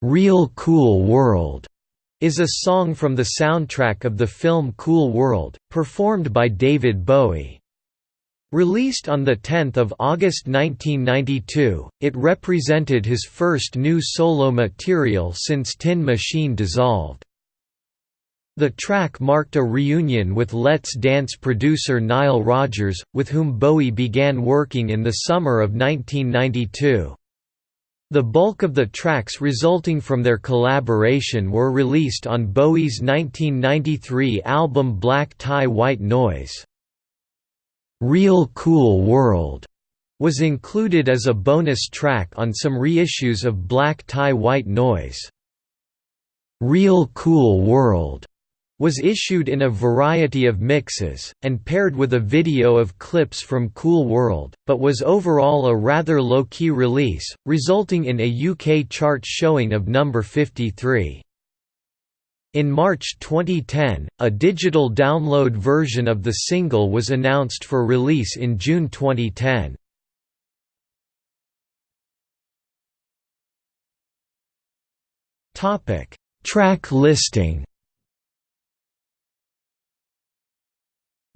"'Real Cool World' is a song from the soundtrack of the film Cool World, performed by David Bowie. Released on 10 August 1992, it represented his first new solo material since Tin Machine dissolved. The track marked a reunion with Let's Dance producer Nile Rodgers, with whom Bowie began working in the summer of 1992. The bulk of the tracks resulting from their collaboration were released on Bowie's 1993 album Black Tie White Noise. Real Cool World was included as a bonus track on some reissues of Black Tie White Noise. Real Cool World was issued in a variety of mixes, and paired with a video of clips from Cool World, but was overall a rather low-key release, resulting in a UK chart showing of number 53. In March 2010, a digital download version of the single was announced for release in June 2010. Track listing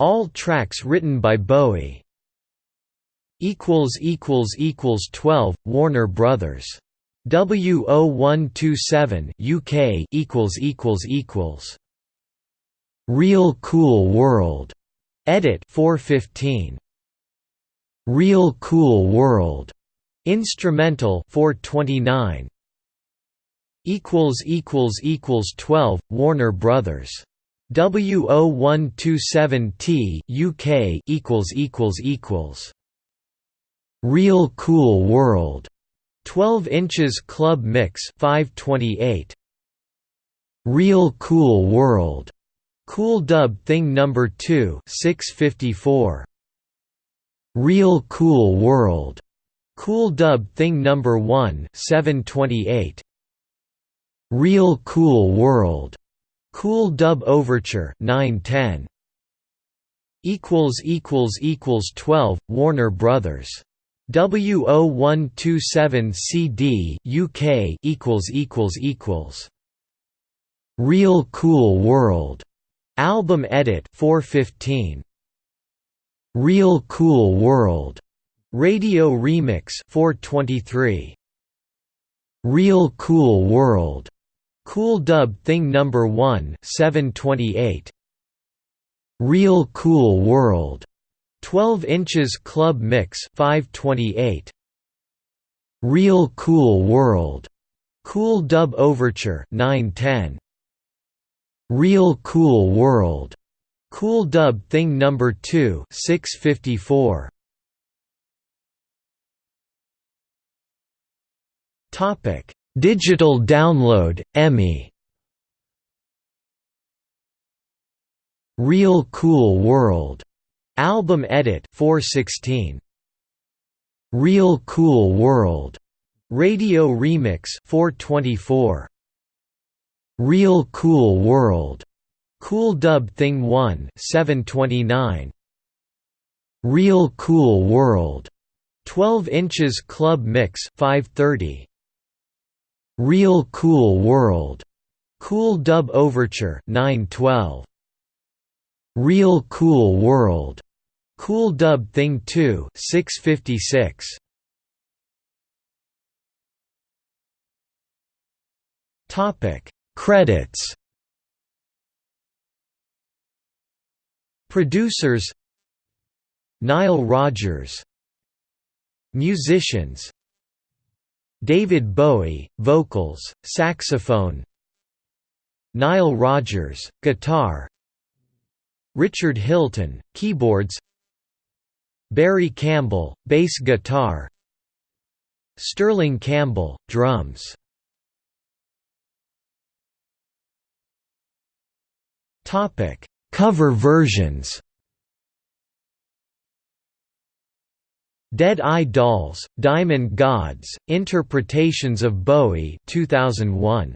All tracks written by Bowie. equals equals equals 12 Warner Brothers. W0127 UK equals equals equals. Real Cool World. Edit 415 Real Cool World. Instrumental 429 equals equals equals 12 Warner Brothers W0127T UK equals equals equals. Real Cool World. 12 inches club mix 528 Real Cool World. Cool Dub Thing number 2 654 Real Cool World. Cool Dub Thing number 1 728 Real Cool World Cool Dub Overture 910 equals equals equals 12 Warner Brothers. W0127 CD UK equals equals equals. Real Cool World. Album edit 415 Real Cool World. Radio remix 423 Real Cool World Cool Dub Thing Number 1 728 Real Cool World 12 inches club mix 528 Real Cool World Cool Dub Overture 910 Real Cool World Cool Dub Thing Number 2 654 Topic Digital download, EMI Real Cool World. Album edit 416 Real Cool World. Radio remix 424 Real Cool World. Cool Dub Thing 1 729 Real Cool World. 12 inches club mix 530 Real Cool World. Cool Dub Overture 912 Real Cool World. Cool Dub Thing 2 656 Topic. Credits. Producers. Nile Rodgers. Musicians David Bowie, vocals, saxophone Nile Rodgers, guitar Richard Hilton, keyboards Barry Campbell, bass guitar Sterling Campbell, drums. Cover versions Dead Eye Dolls, Diamond Gods, Interpretations of Bowie 2001.